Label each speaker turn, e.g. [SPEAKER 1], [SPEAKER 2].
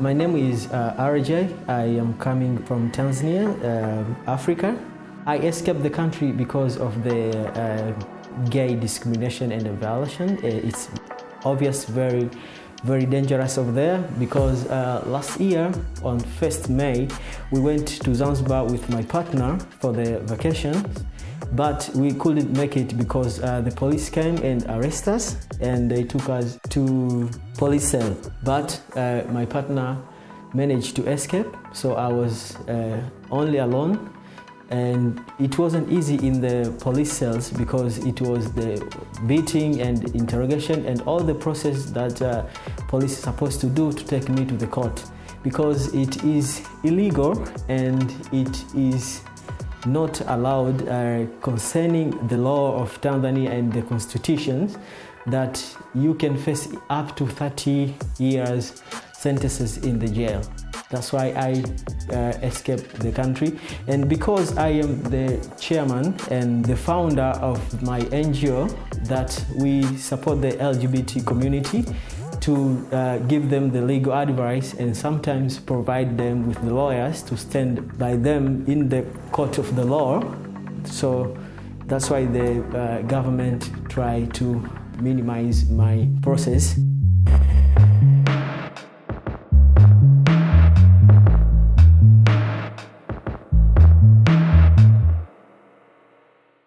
[SPEAKER 1] My name is uh, RJ. I am coming from Tanzania, uh, Africa. I escaped the country because of the uh, gay discrimination and violation. Uh, it's obvious, very, very dangerous over there because uh, last year on 1st May, we went to Zanzibar with my partner for the vacation but we couldn't make it because uh, the police came and arrested us and they took us to police cell. But uh, my partner managed to escape, so I was uh, only alone. And it wasn't easy in the police cells because it was the beating and interrogation and all the process that uh, police is supposed to do to take me to the court because it is illegal and it is not allowed uh, concerning the law of Tanzania and the constitutions that you can face up to 30 years sentences in the jail. That's why I uh, escaped the country. And because I am the chairman and the founder of my NGO that we support the LGBT community, to uh, give them the legal advice and sometimes provide them with the lawyers to stand by them in the court of the law. So that's why the uh, government try to minimize my process.